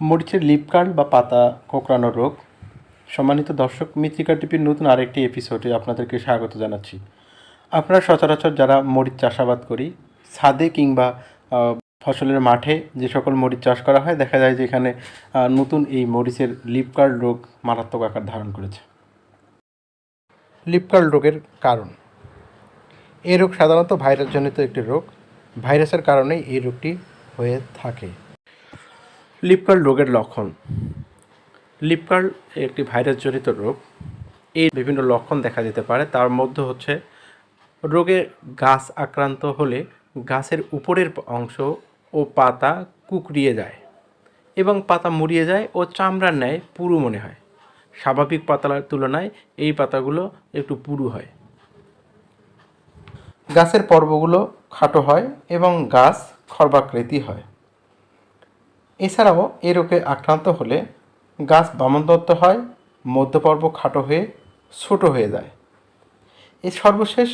মরিচের lip curl বা পাতা কোঁকড়ানো রোগ। সম্মানিত দর্শক মৃত্তিকা টিপির নতুন আরেকটি এপিসোডে আপনাদেরকে স্বাগত জানাচ্ছি। আপনারা সচরাচর যারা মরিচ চাষাবাদ করি, ছাদে কিংবা ফসলের মাঠে যে সকল মরিচ চাষ করা হয়, দেখা যায় যে এখানে নতুন এই মরিচের লিপ কার্ল রোগ মারাত্মক আকার ধারণ করেছে। লিপ কার্ল রোগের কারণ। এই রোগ সাধারণত ভাইরাসজনিত একটি রোগ। ভাইরাসের কারণেই এই রোগটি হয়ে থাকে। লিপকার্ল রোগের লক্ষণ। লিপকার্ল একটি ভাইরাসজনিত রোগ। এই বিভিন্ন লক্ষণ দেখা যেতে পারে। তার মধ্যে হচ্ছে রোগে গাছ আক্রান্ত হলে গাছের উপরের অংশ ও পাতা কুকড়িয়ে যায় এবং পাতা মুড়িয়ে যায় ও চামড়ার ন্যায় পুরু মনে হয়। স্বাভাবিক পাতার তুলনায় এই পাতাগুলো একটু পুরু হয়। গাছের পর্বগুলো খাটো হয় এবং গাছ খর্বাকৃতি হয়। এছাড়াও এ রোগে আক্রান্ত হলে গাছ বামনদত্ত হয়, মধ্যপর্ব খাটো হয়ে, ছোট হয়ে যায়। এই সর্বশেষ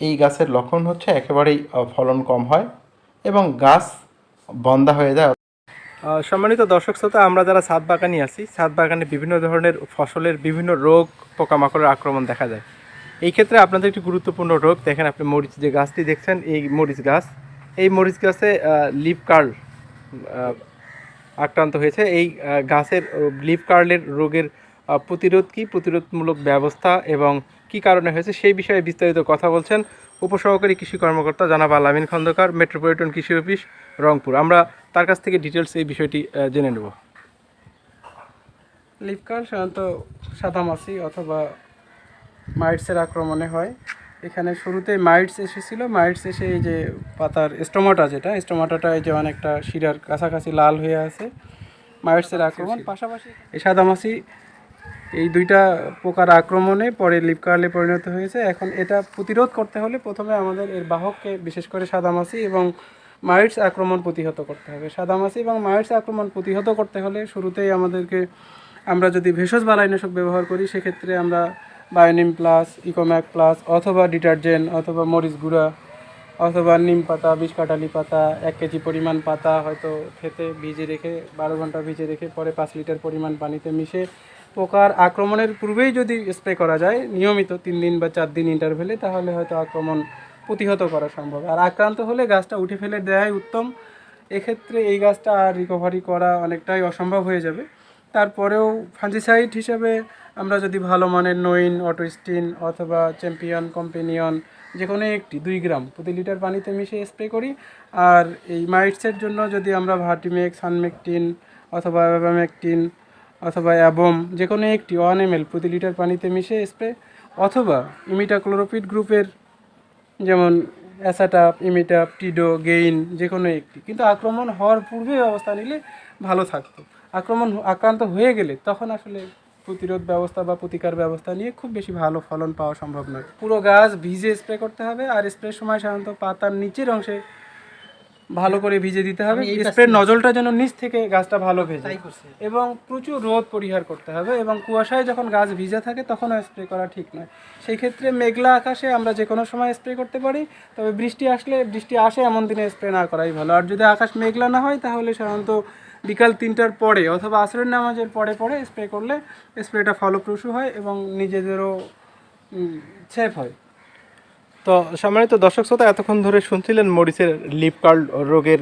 এই গাছের লক্ষণ হচ্ছে একেবারেই ফলন কম হয় এবং গাছ বন্ধা হয়ে যায়। সম্মানিত দর্শক শ্রোতা, আমরা যারা ছাদ বাগানি আছি, ছাদ বাগানে বিভিন্ন ধরনের ফসলের বিভিন্ন রোগ, পোকামাকড়ের আক্রমণ দেখা যায়। এই ক্ষেত্রে আপনাদের একটি গুরুত্বপূর্ণ রোগ, দেখেন আপনি মরিচ যে গাছটি দেখছেন, এই মরিচ গাছ, এই মরিচ গাছে লিপ কার্ল আক্রান্ত হয়েছে। এই গাছের লিপ কার্লের রোগের প্রতিরোধ কী? প্রতিরোধমূলক ব্যবস্থা এবং কি কারণে হয়েছে? সেই বিষয়ে বিস্তারিত কথা বলছেন উপসহকারী কৃষি কর্মকর্তা জানাব আলামিন খন্দকার, মেট্রোপলিটন কৃষি অফিস, রংপুর। আমরা তার কাছ থেকে ডিটেলস এই বিষয়টি জেনে নেব। লিপকার সাধারণত সাদামাছি অথবা মাইটসের আক্রমণে হয়। এখানে শুরুতে মাইটস এসেছিল। মাইটস এসে এই যে পাতার স্টোমাটা যেটা স্টোমাটাটা এই যে অনেকটা শিরার কাছাকাছি লাল হয়ে আছে। মাইটসের আক্রমণ পাশাপাশি এই সাদামাছি এই দুইটা পোকার আক্রমণে পরে লিপকার্লে পরিণত হয়েছে। এখন এটা প্রতিরোধ করতে হলে প্রথমে আমাদের এর বাহককে বিশেষ করে সাদামাছি এবং মাইটস আক্রমণ প্রতিহত করতে হবে। সাদামাছি এবং মাইটস আক্রমণ প্রতিহত করতে হলে শুরুতেই আমাদেরকে আমরা যদি ভেষজ বালাইনাশক ব্যবহার করি সেক্ষেত্রে আমরা বায়োনিম প্লাস, ইকোম্যাক প্লাস, অথবা ডিটারজেন্ট, অথবা মরিচ গুঁড়া, অথবা নিম পাতা, বিষ কাটালি পাতা, এক কেজি পরিমাণ পাতা হয়তো খেতে ভিজে রেখে, বারো ঘণ্টা ভিজে রেখে পরে পাঁচ লিটার পরিমাণ পানিতে মিশে পোকার আক্রমণের পূর্বেই যদি স্প্রে করা যায়, নিয়মিত তিন দিন বা চার দিন ইন্টারভেলে তাহলে হয়তো আক্রমণ প্রতিহত করা সম্ভব। আর আক্রান্ত হলে গাছটা উঠে ফেলে দেওয়াই উত্তম। এক্ষেত্রে এই গাছটা আর রিকভারি করা অনেকটাই অসম্ভব হয়ে যাবে। তারপরেও ফাঞ্জিসাইড হিসেবে আমরা যদি ভালো মানের নইন, অটোস্টিন অথবা চ্যাম্পিয়ন, কম্পেনিয়ন যে কোনো একটি, দুই গ্রাম প্রতি লিটার পানিতে মিশিয়ে স্প্রে করি। আর এই মাইটসের জন্য যদি আমরা ভার্টিমেক সানমেকটিন অথবা অ্যাবামেকটিন অথবা অ্যাবম যে কোনো একটি ওয়ান এম প্রতি লিটার পানিতে মিশিয়ে স্প্রে অথবা ইমিটাক্লোরোপিড গ্রুপের যেমন অ্যাসাটাপ, ইমিটাপ, টিডো, গেইন যে কোনো একটি। কিন্তু আক্রমণ হওয়ার পূর্বে ব্যবস্থা নিলে ভালো থাকতো। আক্রমণ আক্রান্ত হয়ে গেলে তখন আসলে প্রতিরোধ ব্যবস্থা বা প্রতিকার ব্যবস্থা নিয়ে খুব বেশি ভালো ফলন পাওয়া সম্ভব নয়। পুরো গাছ ভিজে স্প্রে করতে হবে আর স্প্রের সময় সাধারণত পাতার নিচের অংশে ভালো করে ভিজে দিতে হবে। স্প্রে নজলটা যেন নিচ থেকে গাছটা ভালো ভেজে। এবং প্রচুর রোদ পরিহার করতে হবে এবং কুয়াশায় যখন গাছ ভিজে থাকে তখনও স্প্রে করা ঠিক নয়। সেই ক্ষেত্রে মেঘলা আকাশে আমরা যে কোনো সময় স্প্রে করতে পারি তবে বৃষ্টি আসলে বৃষ্টি আসে এমন দিনে স্প্রে না করাই ভালো। আর যদি আকাশ মেঘলা না হয় তাহলে সাধারণত বিকাল তিনটার পরে অথবা আসরের নামাজের পরে পরে স্প্রে করলে স্প্রেটা ফলপ্রসূ হয় এবং নিজেদেরও সেফ হয়। তো সম্মানিত দর্শক শ্রোতা, এতক্ষণ ধরে শুনছিলেন মরিচের লিপ কার্ল রোগের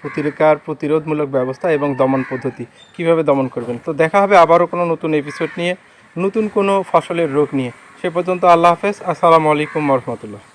প্রতিকার প্রতিরোধমূলক ব্যবস্থা এবং দমন পদ্ধতি। কীভাবে দমন করবেন? তো দেখা হবে আবারও কোনো নতুন এপিসোড নিয়ে, নতুন কোনো ফসলের রোগ নিয়ে। সে পর্যন্ত আল্লাহ হাফেজ। আসসালামু আলাইকুম রহমতুল্লাহ।